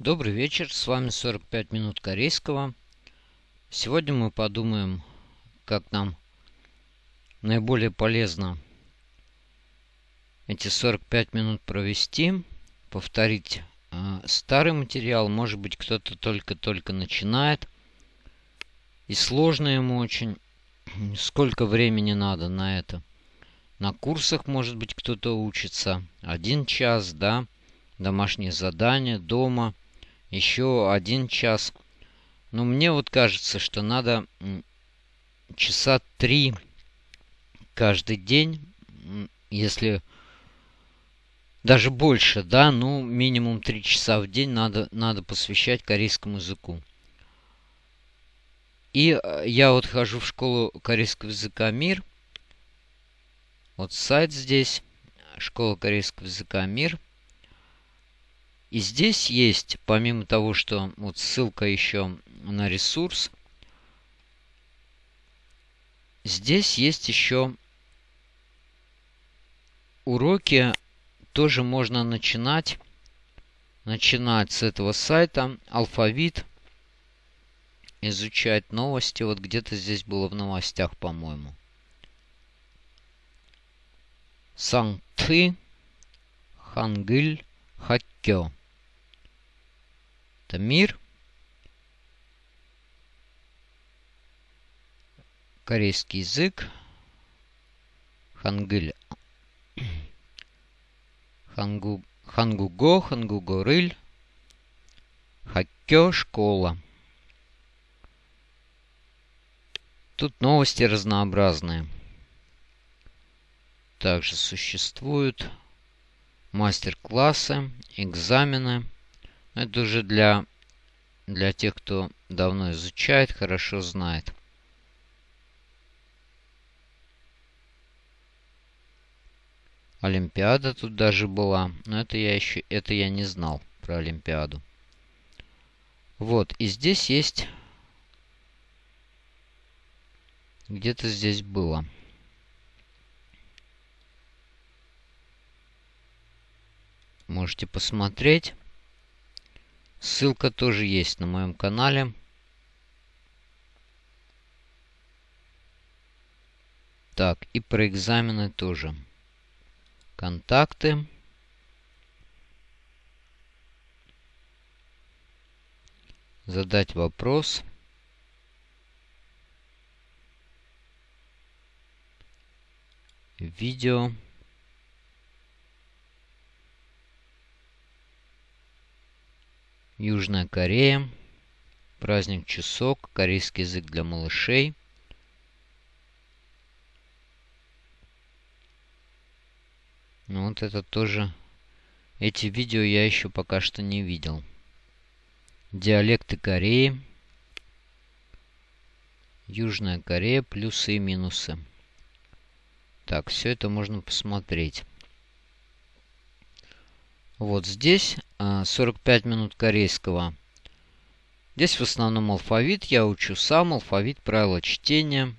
Добрый вечер, с вами 45 минут корейского. Сегодня мы подумаем, как нам наиболее полезно эти 45 минут провести, повторить э, старый материал. Может быть, кто-то только-только начинает, и сложно ему очень. Сколько времени надо на это? На курсах, может быть, кто-то учится. Один час, да, домашнее задание, дома – еще один час. Но мне вот кажется, что надо часа три каждый день, если даже больше, да, ну минимум три часа в день надо, надо посвящать корейскому языку. И э, я вот хожу в школу корейского языка «Мир». Вот сайт здесь, школа корейского языка «Мир». И здесь есть, помимо того, что вот ссылка еще на ресурс, здесь есть еще уроки, тоже можно начинать, начинать с этого сайта, алфавит, изучать новости. Вот где-то здесь было в новостях, по-моему. Санкты, Хангыль, Хаккё. Это мир. Корейский язык. Хангыль. Хангу, хангуго, хангугорыль. Хаккё, школа. Тут новости разнообразные. Также существуют мастер-классы, экзамены. Это уже для, для тех, кто давно изучает, хорошо знает. Олимпиада тут даже была. Но это я еще это я не знал про Олимпиаду. Вот, и здесь есть... Где-то здесь было. Можете посмотреть. Ссылка тоже есть на моем канале. Так, и про экзамены тоже. Контакты. Задать вопрос. Видео. Южная Корея. Праздник Чусок. Корейский язык для малышей. Ну вот это тоже... Эти видео я еще пока что не видел. Диалекты Кореи. Южная Корея. Плюсы и минусы. Так, все это можно посмотреть. Вот здесь 45 а, минут корейского. Здесь в основном алфавит. Я учу сам алфавит, правила чтения.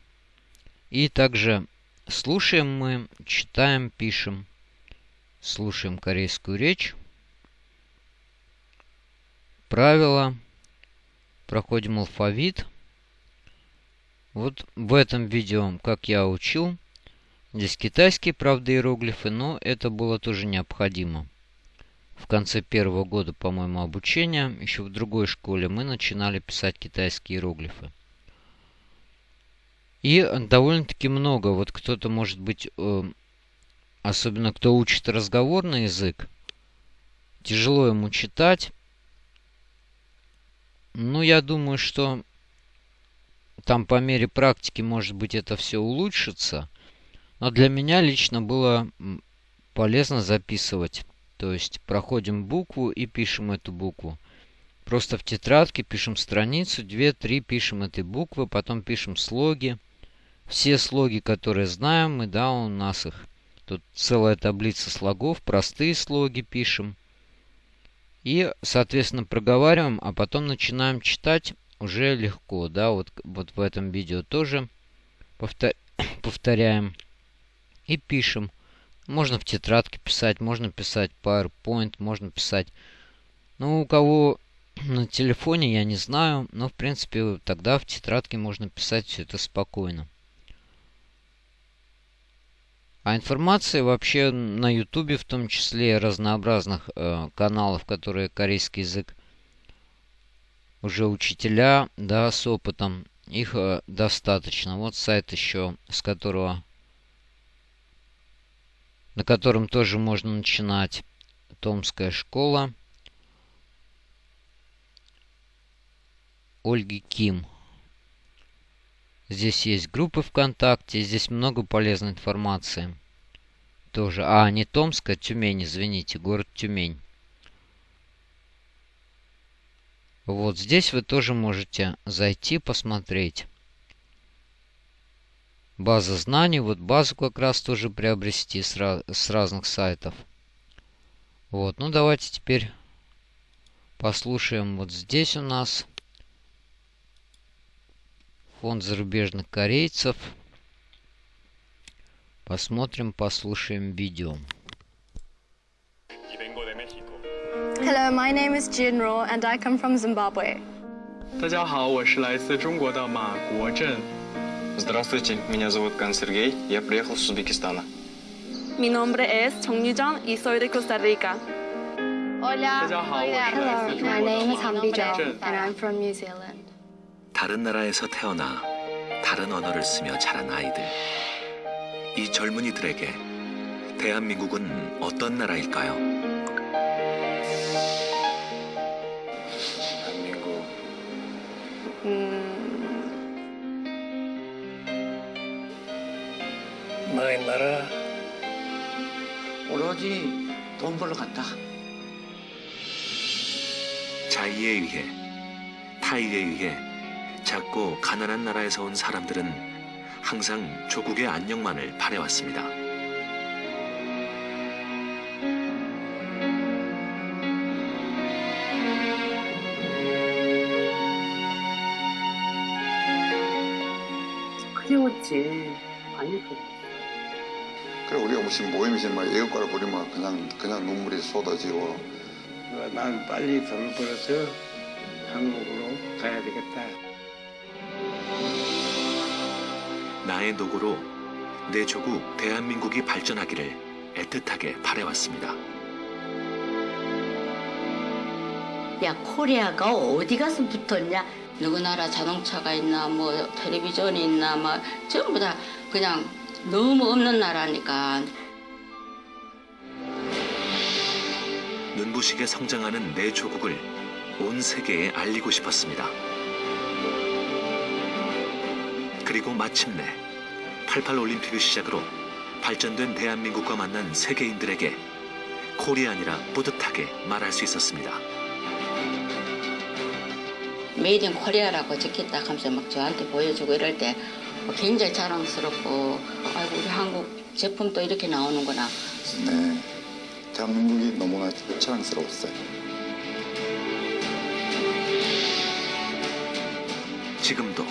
И также слушаем мы, читаем, пишем. Слушаем корейскую речь. Правила. Проходим алфавит. Вот в этом видео, как я учил. Здесь китайские, правда, иероглифы, но это было тоже необходимо в конце первого года, по-моему, обучения, еще в другой школе, мы начинали писать китайские иероглифы. И довольно-таки много. Вот кто-то, может быть, э, особенно кто учит разговорный язык, тяжело ему читать. Ну, я думаю, что там по мере практики, может быть, это все улучшится. Но для меня лично было полезно записывать то есть проходим букву и пишем эту букву. Просто в тетрадке пишем страницу, 2-3 пишем этой буквы, потом пишем слоги. Все слоги, которые знаем, мы, да, у нас их. Тут целая таблица слогов, простые слоги пишем. И, соответственно, проговариваем, а потом начинаем читать уже легко, да, вот, вот в этом видео тоже повтор повторяем и пишем. Можно в тетрадке писать, можно писать PowerPoint, можно писать... Ну, у кого на телефоне, я не знаю. Но, в принципе, тогда в тетрадке можно писать все это спокойно. А информация вообще на ютубе, в том числе разнообразных э, каналов, которые корейский язык уже учителя, да, с опытом, их э, достаточно. Вот сайт еще, с которого, на котором тоже можно начинать. Томская школа. Ольги Ким. Здесь есть группы ВКонтакте, здесь много полезной информации. Тоже. А, не Томская, Тюмень, извините, город Тюмень. Вот здесь вы тоже можете зайти, посмотреть. База знаний. Вот базу как раз тоже приобрести с, раз, с разных сайтов. Вот, ну давайте теперь послушаем вот здесь у нас. Фонд зарубежных корейцев. Посмотрим, послушаем видео. Hello, my name is Jinro and I come from Zimbabwe. 大家好，我是来自中国的马国正。 Здравствуйте, меня зовут Кан Сергей, я приехал с Узбекистана. Mi nombre es Chong Yujong y soy de Costa Rica. Hello, my name is Han Bijong and I'm from New Zealand. 다른 나라에서 태어나 다른 언어를 쓰며 자란 아이들. 이 젊은이들에게 대한민국은 어떤 나라일까요? 나의 나라 오로지 돈 벌러 갔다. 자의에 의해 타의에 의해 작고 가난한 나라에서 온 사람들은 항상 조국의 안녕만을 바래왔습니다. 무슨 모임이지 막 애국가를 부리면 그냥 그냥 눈물이 쏟아지고 난 빨리 돈을 벌어서 한국으로 가야 되겠다. 나의 노고로 내 조국 대한민국이 발전하기를 애틋하게 바래왔습니다. 야 코리아가 어디 가서 붙었냐 누구 나라 자동차가 있나 뭐 텔레비전이 있나 막 전부 다 그냥 너무 없는 나라니까 눈부시게 성장하는 내 조국을 온 세계에 알리고 싶었습니다. 그리고 마침내 88 올림픽을 시작으로 발전된 대한민국과 만난 세계인들에게 코리안이라 뿌듯하게 말할 수 있었습니다. 메이드 인 코리아라고 적혔다 하면서 막 저한테 보여주고 이럴 때 굉장히 자랑스럽고 아이고 우리 한국 제품도 이렇게 나오는구나 네 대한민국이 너무나 자랑스러웠어요. 지금도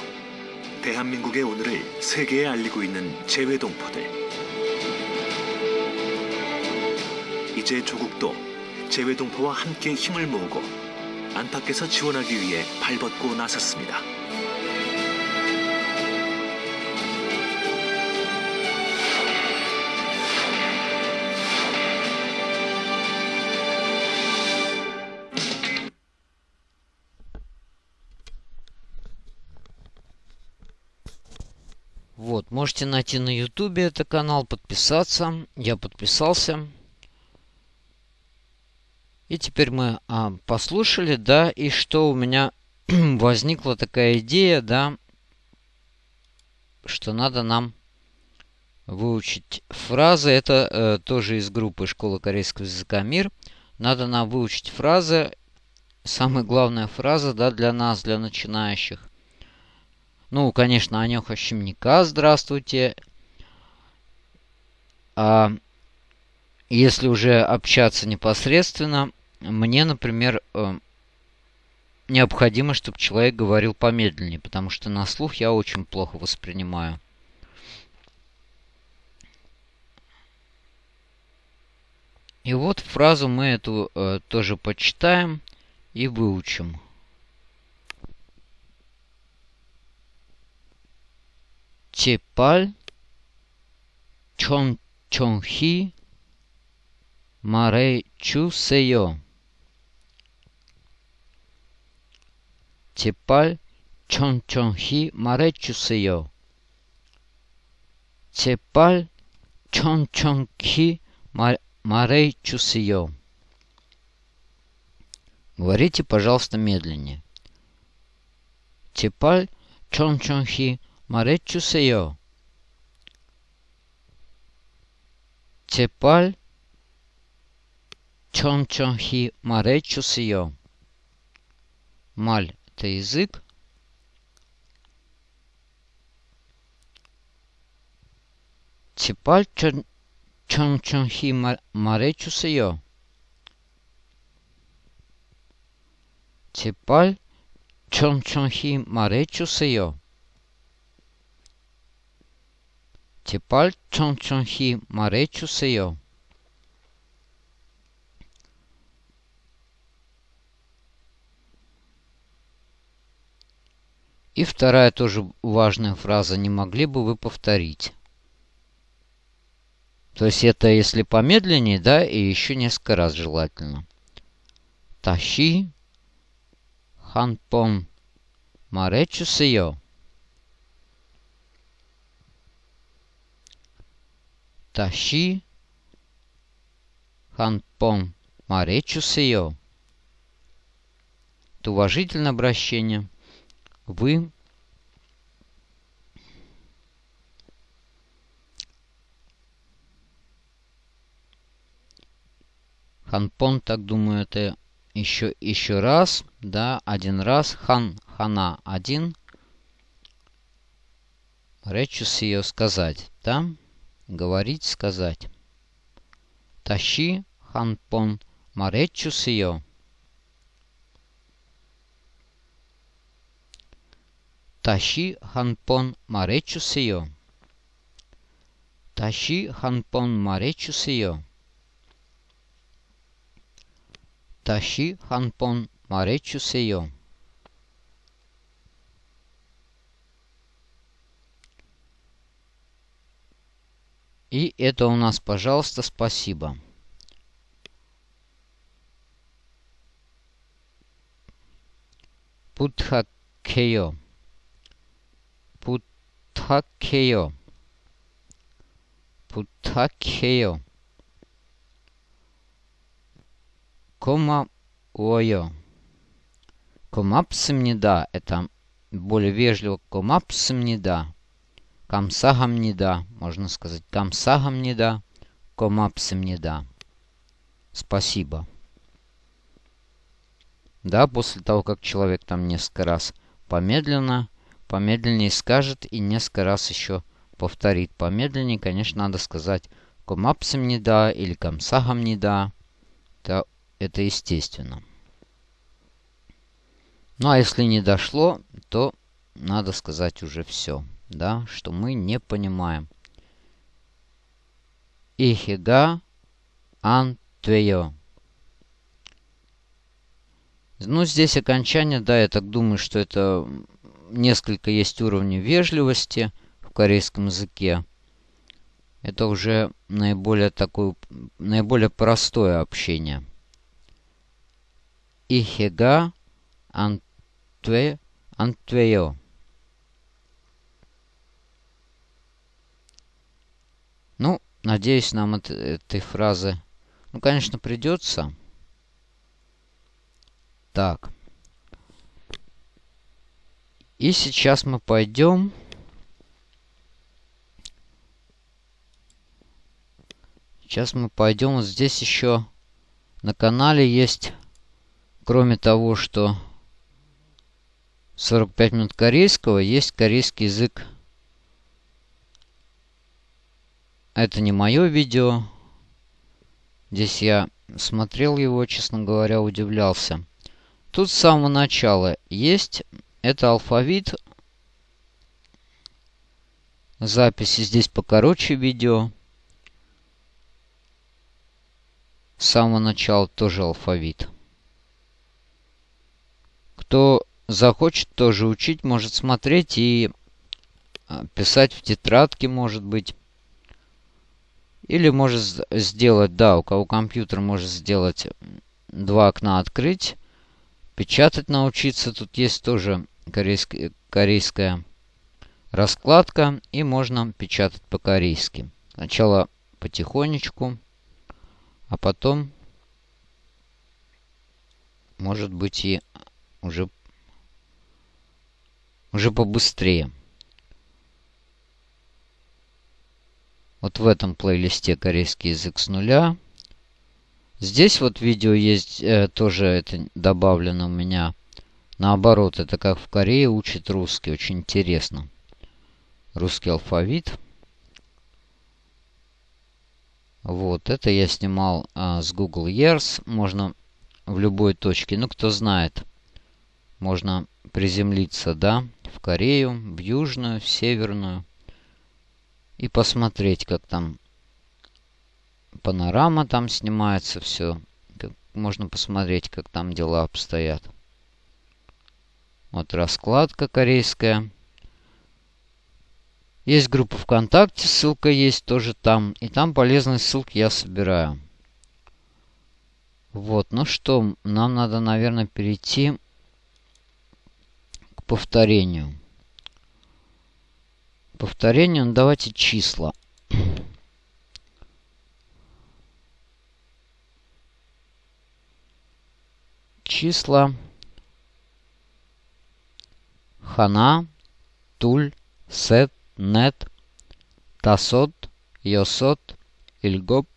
대한민국의 오늘을 세계에 알리고 있는 재외동포들. 이제 조국도 재외동포와 함께 힘을 모으고 안팎에서 지원하기 위해 발벗고 나섰습니다. Вот, можете найти на ютубе это канал, подписаться. Я подписался. И теперь мы а, послушали, да, и что у меня возникла такая идея, да, что надо нам выучить фразы. Это э, тоже из группы Школа корейского языка «Мир». Надо нам выучить фразы. Самая главная фраза, да, для нас, для начинающих. Ну, конечно, Анёха Щемника, здравствуйте. А если уже общаться непосредственно, мне, например, э, необходимо, чтобы человек говорил помедленнее, потому что на слух я очень плохо воспринимаю. И вот фразу мы эту э, тоже почитаем и выучим. Чепаль чон чонхи 마레 제발 천천히 말해주세요. 제발 천천히 말, 말해주세요. Говорите, пожалуйста, медленнее. 제발 천천히 말해주세요. 제발 천천히 말해주세요. Маль – это язык. 제발 천, 천천히 말, 말해주세요. 제발 천천히 말해주세요. 제발 천천히 말해주세요. И вторая тоже важная фраза. Не могли бы вы повторить? То есть это если помедленнее, да, и еще несколько раз желательно. Тащи ханпон маречусио. Тащи ханпон маречусио. Это уважительное обращение вы Ханпон, так думаю, это еще, еще раз, да, один раз. Хан, хана, один. Речус ее сказать, да? Говорить, сказать. Тащи, ханпон, маречус ее. Тащи ханпон маречусио. Тащи ханпон маречусио. Тащи ханпон маречусио. И это у нас, пожалуйста, спасибо. Путхакео. 부탁해요. 부탁해요. 고마워요. Комапсамнида – это более вежливо. Комапсамнида. Камсагамнида. Можно сказать камсагамнида. Комапсамнида. Спасибо. Да, после того, как человек там несколько раз помедленно помедленнее скажет и несколько раз еще повторит. Помедленнее, конечно, надо сказать комапсам не да или комсагам не да. Это, это естественно. Ну а если не дошло, то надо сказать уже все, да, что мы не понимаем. Ихига антвео. Ну, здесь окончание, да, я так думаю, что это несколько есть уровней вежливости в корейском языке. Это уже наиболее такое, наиболее простое общение. Ихега антве, антвео. Ну, надеюсь, нам от этой фразы, ну, конечно, придется. Так. И сейчас мы пойдем... Сейчас мы пойдем. Вот здесь еще на канале есть, кроме того, что 45 минут корейского, есть корейский язык. Это не мое видео. Здесь я смотрел его, честно говоря, удивлялся. Тут с самого начала есть это алфавит. Записи здесь покороче видео. С самого начала тоже алфавит. кто захочет тоже учить, может смотреть и а, писать в тетрадке, может быть. Или может сделать, да, у кого компьютер может сделать два окна открыть, печатать научиться. Тут есть тоже корейская, корейская раскладка, и можно печатать по-корейски. Сначала потихонечку, а потом, может быть, и уже, уже побыстрее. Вот в этом плейлисте корейский язык с нуля. Здесь вот видео есть, э, тоже это добавлено у меня. Наоборот, это как в Корее учит русский. Очень интересно. Русский алфавит. Вот, это я снимал а, с Google Years. Можно в любой точке. Ну, кто знает, можно приземлиться, да, в Корею, в Южную, в Северную. И посмотреть, как там панорама там снимается, все. Можно посмотреть, как там дела обстоят. Вот раскладка корейская. Есть группа ВКонтакте, ссылка есть тоже там. И там полезные ссылки я собираю. Вот, ну что, нам надо, наверное, перейти к повторению. Повторение, ну давайте числа. Числа. Хана, Туль, Сет, Нет, Тасот, Йосот, Ильгоп,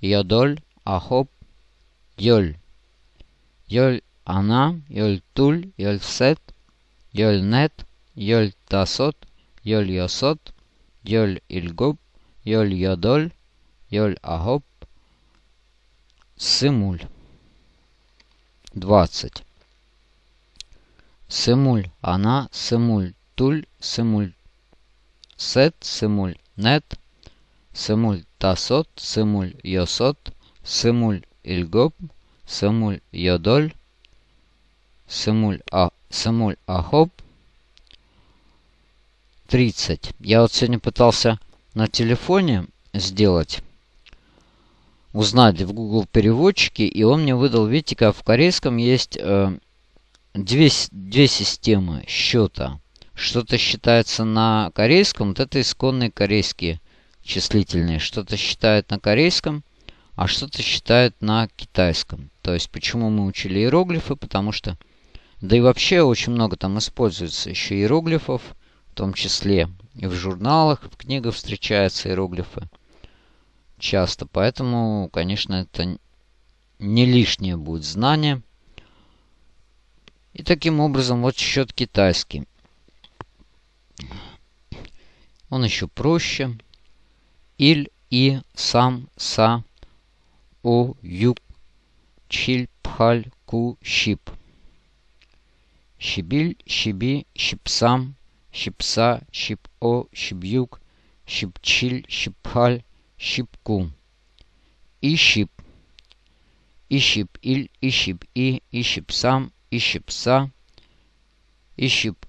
Йодоль, Ахоп, Йоль. Йоль Ана, Йоль Туль, Йоль Сет, Йоль Нет, Йоль Тасот, Йоль Йосот, Йоль Ильгоп, Йоль Йодоль, Йоль Ахоп, Симуль. 20. Симуль, она, симуль, туль, симуль, сет, симуль, нет, симуль, тасот, симуль, йосот, симуль, ильгоп, симуль, йодоль, симуль, а, симуль, ахоп, 30. Я вот сегодня пытался на телефоне сделать, узнать в Google переводчике, и он мне выдал, видите, как в корейском есть э, две, две системы счета. Что-то считается на корейском, вот это исконные корейские числительные. Что-то считают на корейском, а что-то считают на китайском. То есть, почему мы учили иероглифы? Потому что, да и вообще очень много там используется еще иероглифов том числе и в журналах, в книгах встречаются иероглифы часто. Поэтому, конечно, это не лишнее будет знание. И таким образом, вот счет китайский. Он еще проще. Иль, и, сам, са, о, юг, чиль, пхаль, ку, щип. Щибиль, щиби, щипсам, щипса, щипо, щиб'юк, щипчиль, щипхаль, щипку. И щип. И щип иль, и щип и, и щипсам, и щипса. И щип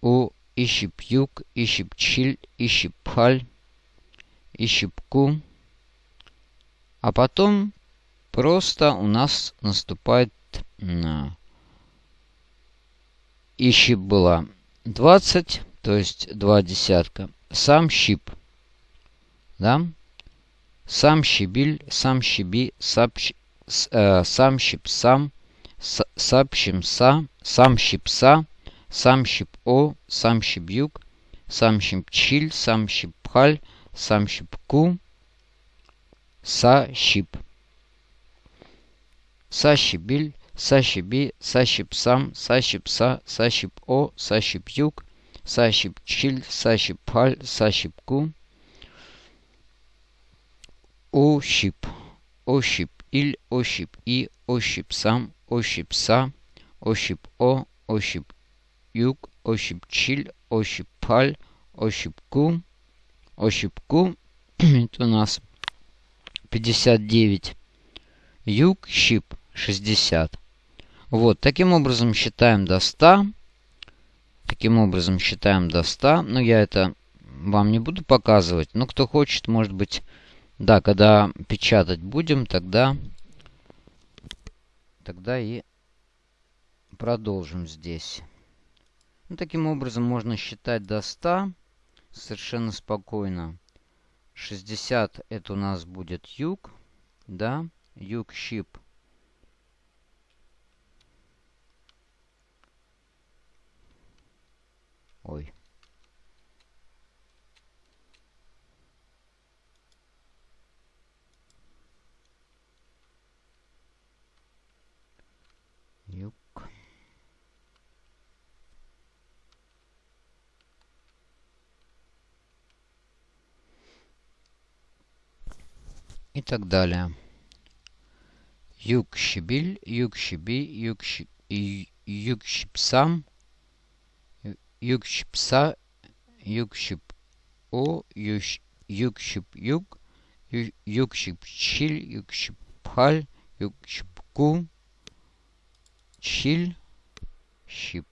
у, и щипюк, и щипчиль, и щипхаль, и щипку. А потом просто у нас наступает на... И щип была 20, то есть два десятка. Сам щип. Да? Сам щебиль, сам щеби, сап, э, сам щип сам, с, сап щимса, сам щипса, сам щип-о, сам щибюк, сам щипчиль, сам щипхаль, сам щипку, са щип. Са щебиль, Сащиби, Сащипсам, Сащипса, Сащип-О, Сащип-Юг, Сащип-Чиль, Сащип-Паль, Сащип-Ку. Ощип, Ощип-Иль, Ощип-И, Ощип-Сам, Ощип-Са, Ощип-О, Ощип-Юг, Ощип-Чиль, Ощип-Паль, Ощип-Ку. Ощип-Ку. Это у нас 59. Юг, щип. 60. Вот, таким образом считаем до 100. Таким образом считаем до 100. Но я это вам не буду показывать. Но кто хочет, может быть, да, когда печатать будем, тогда, тогда и продолжим здесь. Ну, таким образом можно считать до 100 совершенно спокойно. 60 это у нас будет юг, да, юг щип. Ой. Юг. И так далее. Юг щебиль, юг щеби, юг, щи, юг щипсам, юг щипса, юг щип о, юг, юг щип юг, юг щип щиль, юг щип пхаль, юг щипку, щиль, щип.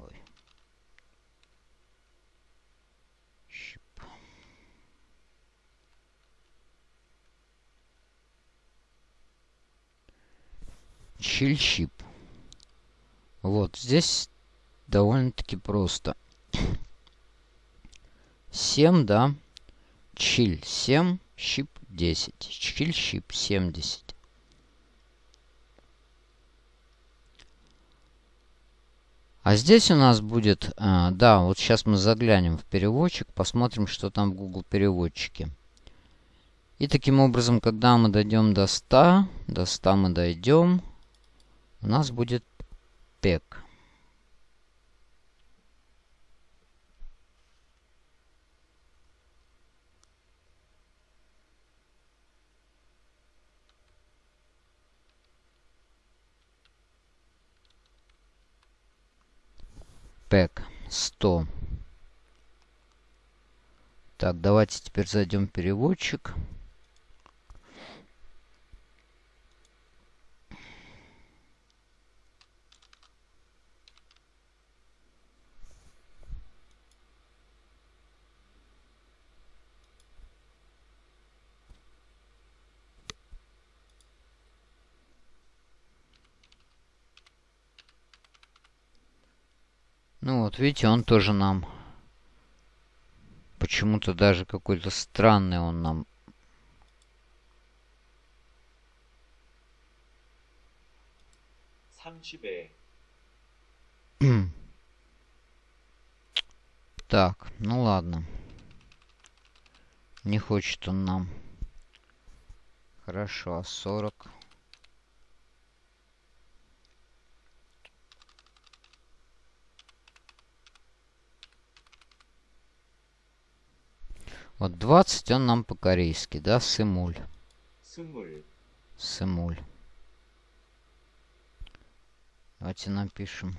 Ой. Щип. Щель-щип. Вот здесь довольно-таки просто. 7, да. Чиль 7, щип 10. Чиль, щип 70. А здесь у нас будет... А, да, вот сейчас мы заглянем в переводчик, посмотрим, что там в Google переводчике. И таким образом, когда мы дойдем до 100, до 100 мы дойдем, у нас будет пек. Пэк 100. Так, давайте теперь зайдем в переводчик. Ну вот, видите, он тоже нам... Почему-то даже какой-то странный он нам... так, ну ладно. Не хочет он нам. Хорошо, а 40... Вот 20 он нам по-корейски, да, сымуль. 스물. Сымуль. Давайте напишем.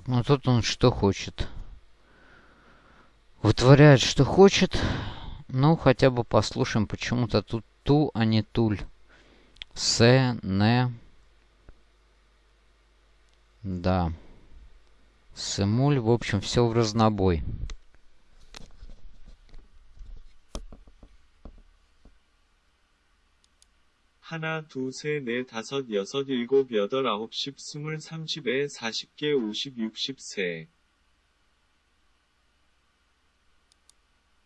Так, ну тут он что хочет. Вытворяет, что хочет. Ну, хотя бы послушаем. Почему-то тут ту, а не туль. С, не. Да. Сымуль, в общем, все в разнобой. 하나, 두, 세, 네, 다섯, 여섯, 일곱, 여덟, 아홉, 십, 스물, 삼십 에, 사십 개, 오십, 육십, 세.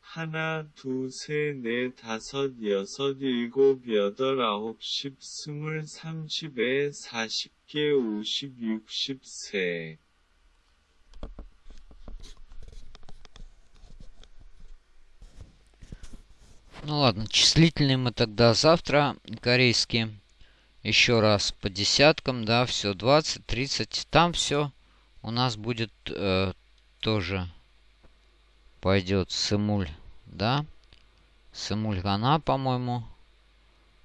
하나, 두, 세, 네, 다섯, 여섯, 일곱, 여덟, 아홉, 십, 스물, 삼십 에, 사십 개, 오십, 육십, 세. Ну ладно, числительные мы тогда завтра, корейские. Еще раз по десяткам, да, все 20, 30. Там все у нас будет э, тоже пойдет сымуль, да. Сымуль хана, по-моему.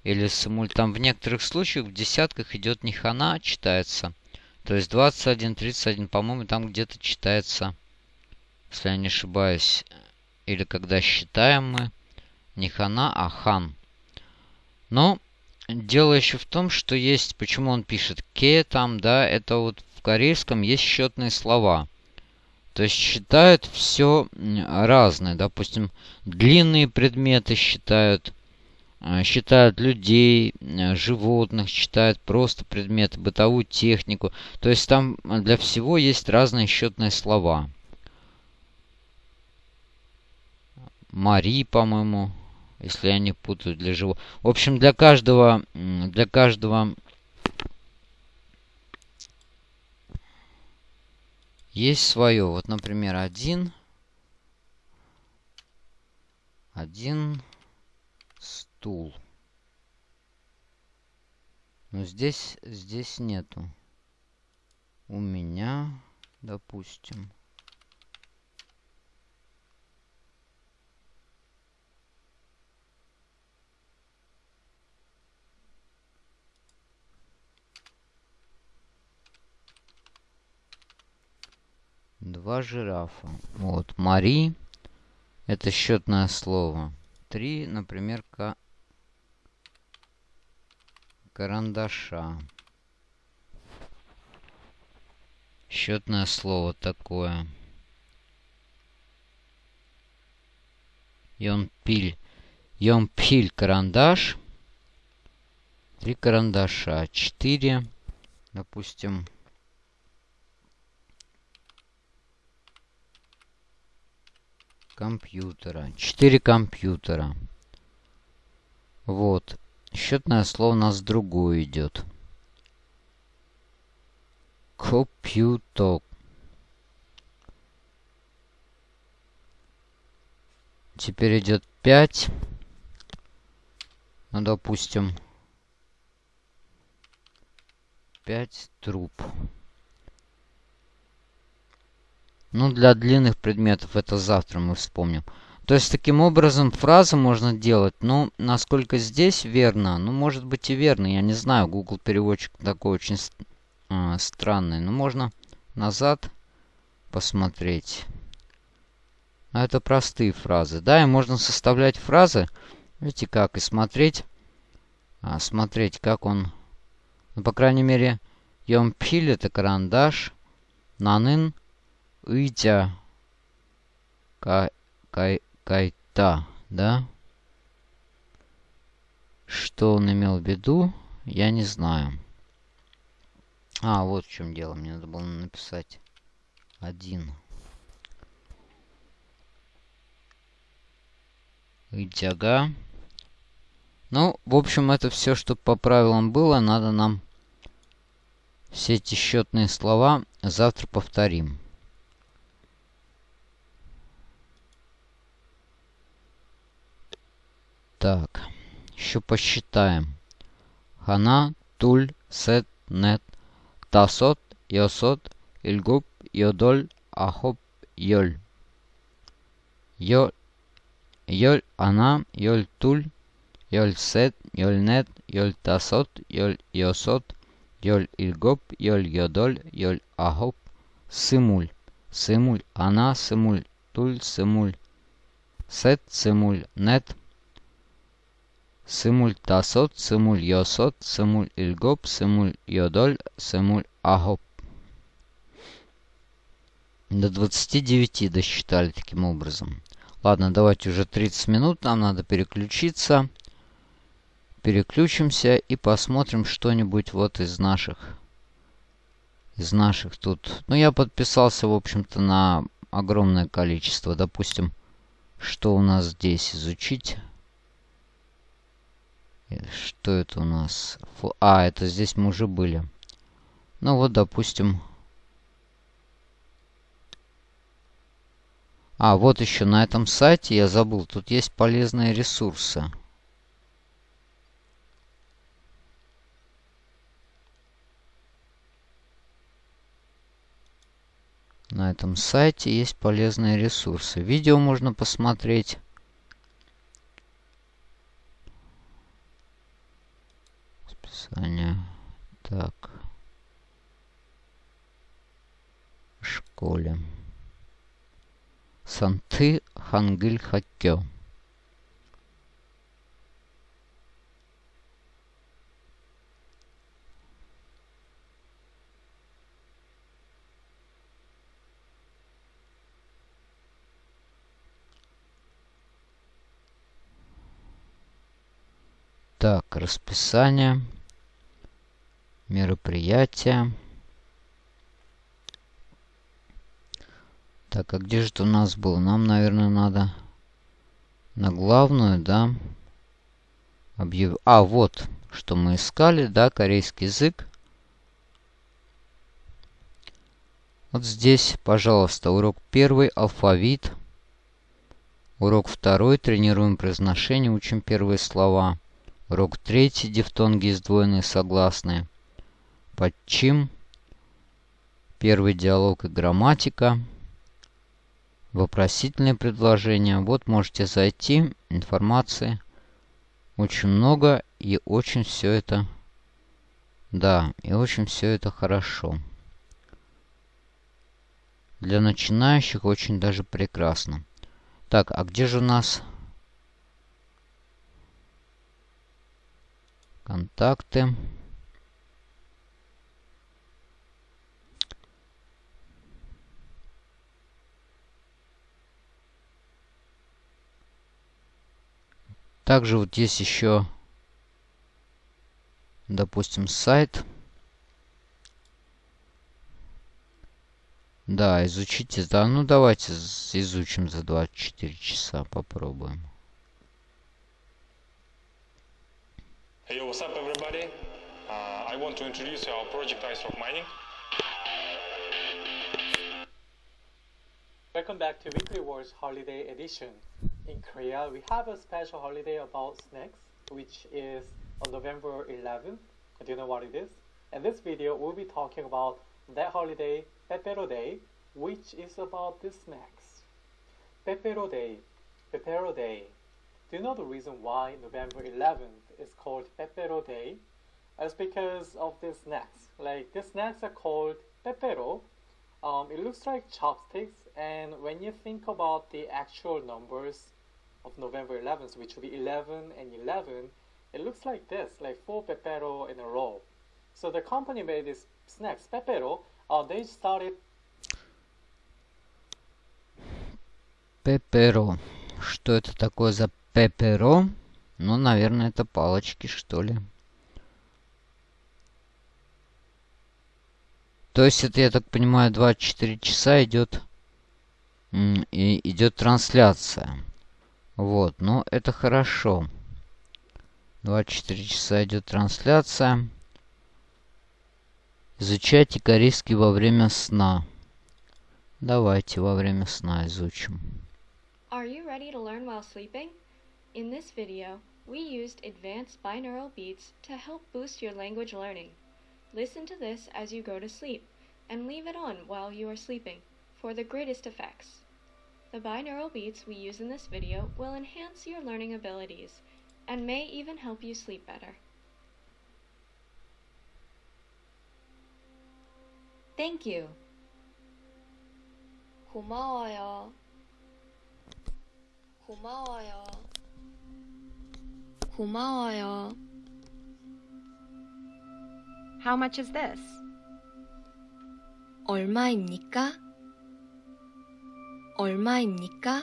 Или сымуль. Там в некоторых случаях в десятках идет не хана, читается. То есть 21, 31, по-моему, там где-то читается, если я не ошибаюсь. Или когда считаем мы не хана, а хан. Но дело еще в том, что есть, почему он пишет ке там, да, это вот в корейском есть счетные слова. То есть считают все разное. Допустим, длинные предметы считают, э, считают людей, э, животных, считают просто предметы, бытовую технику. То есть там для всего есть разные счетные слова. Мари, по-моему, если я не путаю для живого. В общем, для каждого, для каждого есть свое. Вот, например, один, один стул. Но здесь, здесь нету. У меня, допустим, Два жирафа. Вот. Мари. Это счетное слово. Три, например, ка... карандаша. Счетное слово такое. Йонпиль. Йонпиль карандаш. Три карандаша. Четыре. Допустим. Компьютера. Четыре компьютера. Вот. Счетное слово у нас другое идет. Компьютер. Теперь идет 5. Ну, допустим, 5 труб. Ну, для длинных предметов это завтра мы вспомним. То есть, таким образом, фразы можно делать. Ну, насколько здесь верно, ну, может быть и верно. Я не знаю, Google переводчик такой очень э, странный. Но можно назад посмотреть. А это простые фразы. Да, и можно составлять фразы. Видите как? И смотреть. А, смотреть, как он... Ну, по крайней мере, Йомпиль это карандаш. Нанын Уйдя. Кай, кай, кайта, да? Что он имел в виду, я не знаю. А, вот в чем дело. Мне надо было написать один. Идяга. Ну, в общем, это все, что по правилам было. Надо нам все эти счетные слова завтра повторим. Так, еще посчитаем. Хана, туль, сет, нет, тасот, йосот, ильгуб, йодоль, ахоп, йоль. Йоль, йоль, ана, йоль, туль, йоль, сет, йоль, нет, йоль, тасот, йоль, йосот, йоль, ильгуб, йоль, йодоль, йоль, ахоп, сымуль, сымуль, она, сымуль, туль, сымуль, сет, сымуль, нет, сымуль, тасот, сымуль, йосот, сымуль, ильгоп, сымуль, йодоль, сымуль, агоп. До 29 досчитали таким образом. Ладно, давайте уже 30 минут, нам надо переключиться. Переключимся и посмотрим что-нибудь вот из наших. Из наших тут. Ну, я подписался, в общем-то, на огромное количество. Допустим, что у нас здесь изучить. Что это у нас? Фу а, это здесь мы уже были. Ну вот, допустим, А, вот еще на этом сайте, я забыл, тут есть полезные ресурсы. На этом сайте есть полезные ресурсы. Видео можно посмотреть. Списание. Так. В школе. Санты Хангиль Хаккё. Так, расписание, мероприятия. Так, а где же это у нас было? Нам, наверное, надо на главную, да? Объяв... А, вот, что мы искали, да, корейский язык. Вот здесь, пожалуйста, урок первый, алфавит. Урок второй, тренируем произношение, учим первые слова. Урок третий, дифтонги сдвоенные согласные. Подчим. Первый диалог и грамматика вопросительные предложения. Вот можете зайти, информации очень много и очень все это, да, и очень все это хорошо. Для начинающих очень даже прекрасно. Так, а где же у нас контакты? Также вот есть еще, допустим, сайт. Да, изучите. Да, ну давайте изучим за 24 часа, попробуем. Hey, what's up, everybody? Uh, I want to introduce our project Ice Rock Mining. Welcome back to Weekly Wars Holiday Edition. In Korea, we have a special holiday about snacks, which is on November 11th. Do you know what it is? In this video, we'll be talking about that holiday, Pepero Day, which is about the snacks. Pepero Day, Pepero Day. Do you know the reason why November 11th is called Pepero Day? It's because of the snacks. Like, the snacks are called Pepero. Um, it looks like chopsticks, and when you think about the actual numbers of November 11th, which will be 11 and 11, it looks like this, like four Pepero in a row. So the company made these snacks, Pepero, uh, they started... Пеперо. Что это такое за пеперо? Ну, наверное, это палочки, что ли. То есть это, я так понимаю, 24 часа идет и идет трансляция. Вот, ну это хорошо. 24 часа идет трансляция. Изучайте корейский во время сна. Давайте во время сна изучим. Are you ready to learn while sleeping? In this video, we used advanced binaural beats to help boost your language learning. Listen to this as you go to sleep, and leave it on while you are sleeping for the greatest effects. The binaural beats we use in this video will enhance your learning abilities and may even help you sleep better. Thank you. 고마워요. 고마워요. 고마워요. How much is this? 얼마입니까? 얼마입니까?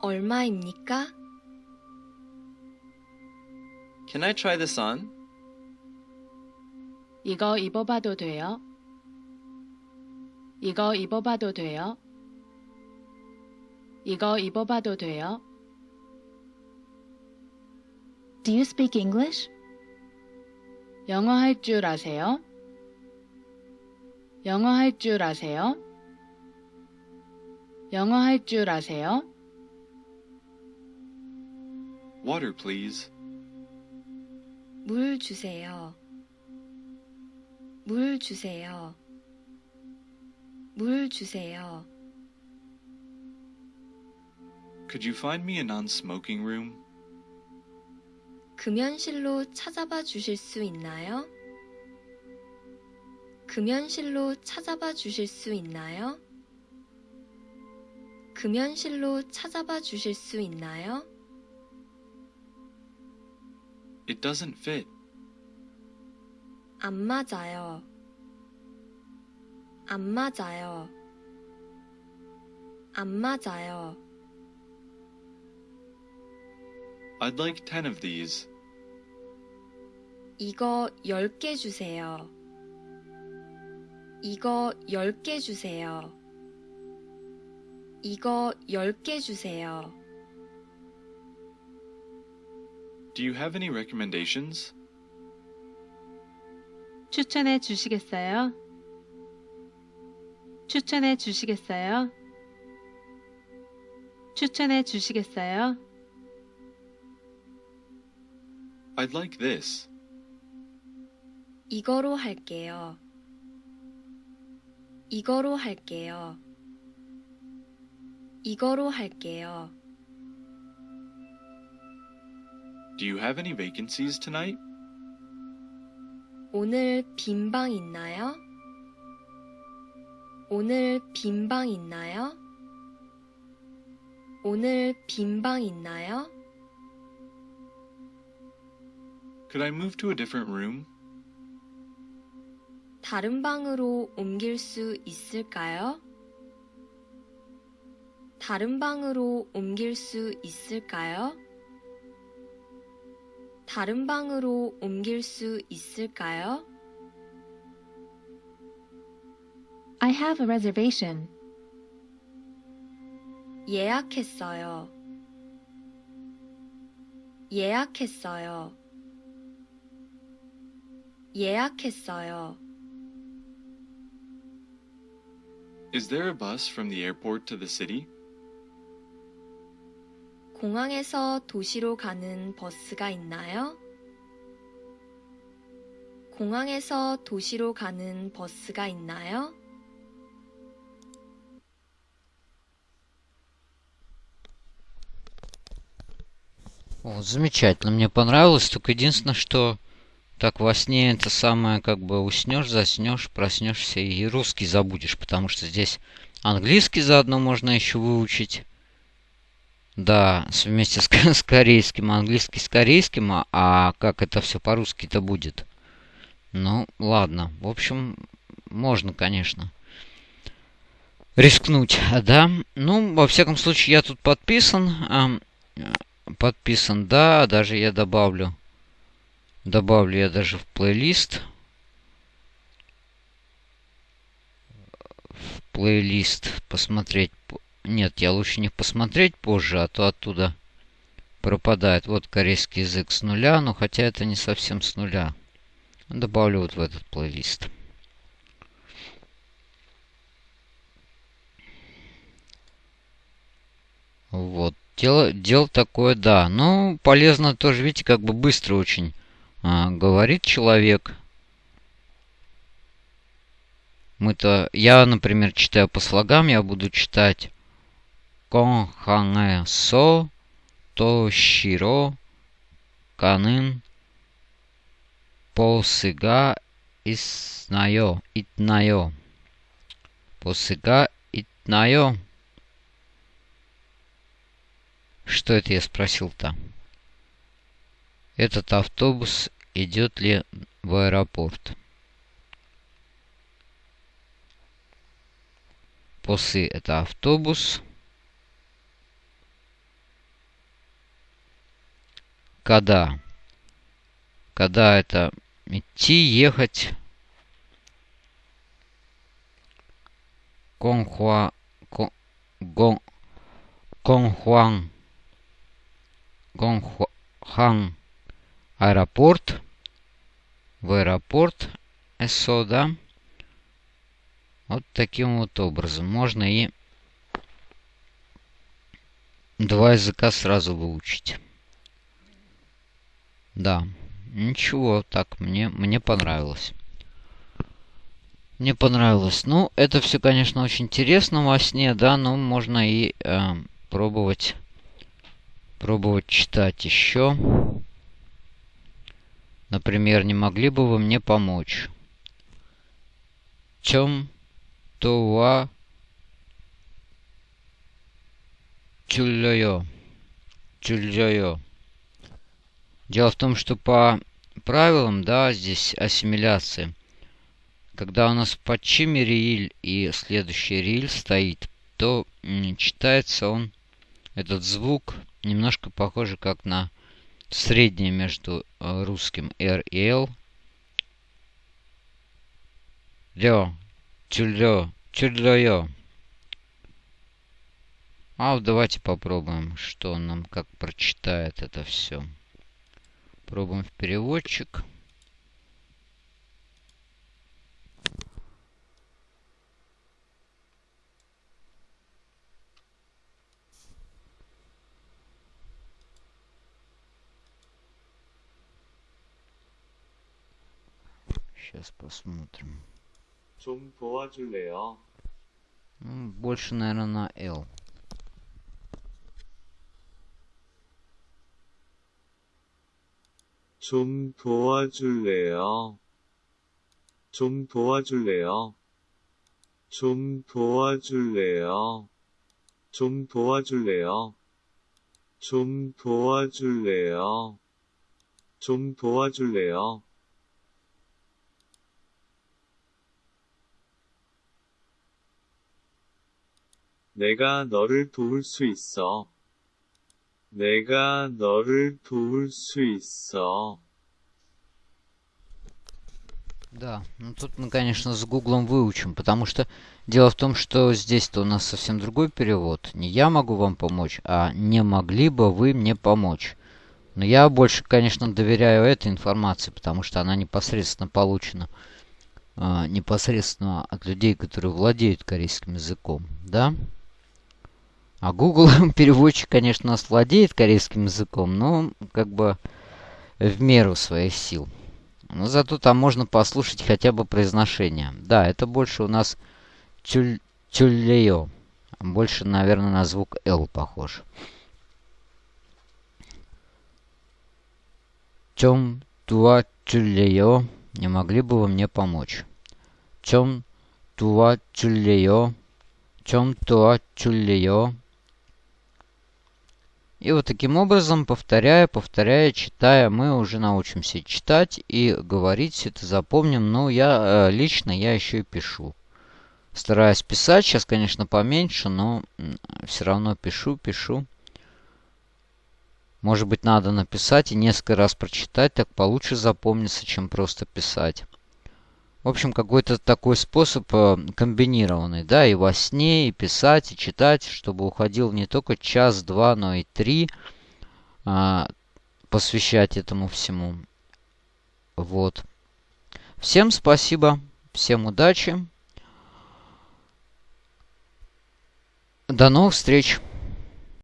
얼마입니까? Can I try this on? 이거 입어봐도 돼요? 이거 입어봐도 돼요? 이거 입어봐도 돼요? Do you speak English? 영어 할 줄 아세요? 영어 할 줄 아세요? 영어 할 줄 아세요? Water, please. 물 주세요. 물 주세요. 물 주세요. Could you find me a non-smoking room? 금연실로 찾아봐 주실 수 있나요? 금연실로 찾아봐 주실 수 있나요? 금연실로 찾아봐 주실 수 있나요? It doesn't fit. 안 맞아요. 안 맞아요. 안 맞아요. I'd like 10 of these. 이거 10개 주세요. 이거 10개 주세요. 이거 10개 주세요. Do you have any recommendations? 추천해 주시겠어요? 추천해 주시겠어요? 추천해 주시겠어요? I'd like this. 이거로 할게요. 이거로 할게요. 이거로 할게요. Do you have any vacancies tonight? 오늘 빈 방 있나요? 오늘 빈 방 있나요? 오늘 빈 방 있나요? Could I move to a different room? 다른 방으로 옮길 수 있을까요? 다른 방으로 옮길 수 있을까요? 다른 방으로 옮길 수 있을까요? I have a reservation. 예약했어요. 예약했어요. 예약했어요. Is there a bus from the airport to the city? 공항에서 도시로 가는 버스가 있나요? 공항에서 도시로 가는 버스가 있나요? Вот, замечательно, мне понравилось. Только единственное, что так во сне это самое, как бы уснешь, заснешь, проснешься и русский забудешь, потому что здесь английский заодно можно еще выучить. Да, вместе с, с корейским, английский с корейским, а, а как это все по-русски-то будет? Ну, ладно. В общем, можно, конечно, рискнуть, да. Ну, во всяком случае, я тут подписан. Э, подписан, да, даже я добавлю. Добавлю я даже в плейлист. В плейлист посмотреть нет, я лучше не посмотреть позже, а то оттуда пропадает. Вот корейский язык с нуля, но хотя это не совсем с нуля. Добавлю вот в этот плейлист. Вот. Дело, дело такое, да. Ну, полезно тоже, видите, как бы быстро очень а, говорит человек. Мы-то, я, например, читаю по слогам, я буду читать Конханесо Тоширо Канын Посыга Иснайо Итнайо Посыга Итнайо Что это я спросил-то? Этот автобус идет ли в аэропорт? Посы это автобус. Когда? Когда это идти, ехать. Конхуа... Гон... Конхуан... Гонхан аэропорт. В аэропорт СО, да? Вот таким вот образом. Можно и два языка сразу выучить. Да. Ничего, так, мне, мне понравилось. Мне понравилось. Ну, это все, конечно, очень интересно во сне, да, но можно и э, пробовать, пробовать читать еще. Например, не могли бы вы мне помочь? Чем това тюльё? Тюльё. Дело в том, что по правилам, да, здесь ассимиляции, когда у нас в подчиме риль и следующий риль стоит, то читается он, этот звук, немножко похоже как на среднее между э, русским R и L. Лё, тюльё, тюльё. А вот давайте попробуем, что он нам как прочитает это все. Пробуем в переводчик. Сейчас посмотрим. Ну, больше, наверное, на L. 좀 도와줄래요? 좀 도와줄래요? 좀 도와줄래요? 좀 도와줄래요? 좀 도와줄래요? 좀 도와줄래요? 내가 너를 도울 수 있어. 내가 너를 도울 수 있어. Да, ну тут мы, конечно, с гуглом выучим, потому что дело в том, что здесь-то у нас совсем другой перевод. Не я могу вам помочь, а не могли бы вы мне помочь. Но я больше, конечно, доверяю этой информации, потому что она непосредственно получена э, непосредственно от людей, которые владеют корейским языком, да? А Google переводчик, конечно, владеет корейским языком, но как бы в меру своих сил. Но зато там можно послушать хотя бы произношение. Да, это больше у нас тюль, тюллеё. Больше, наверное, на звук L похож. Чем туа тюллеё? Не могли бы вы мне помочь? Чем туа тюллеё? Чем туа тюллеё? И вот таким образом, повторяя, повторяя, читая, мы уже научимся читать и говорить, все это запомним. Но я э, лично, я еще и пишу. Стараюсь писать, сейчас, конечно, поменьше, но все равно пишу, пишу. Может быть, надо написать и несколько раз прочитать, так получше запомнится, чем просто писать. В общем, какой-то такой способ э, комбинированный, да, и во сне, и писать, и читать, чтобы уходил не только час-два, но и три а, посвящать этому всему. Вот. Всем спасибо, всем удачи. До новых встреч!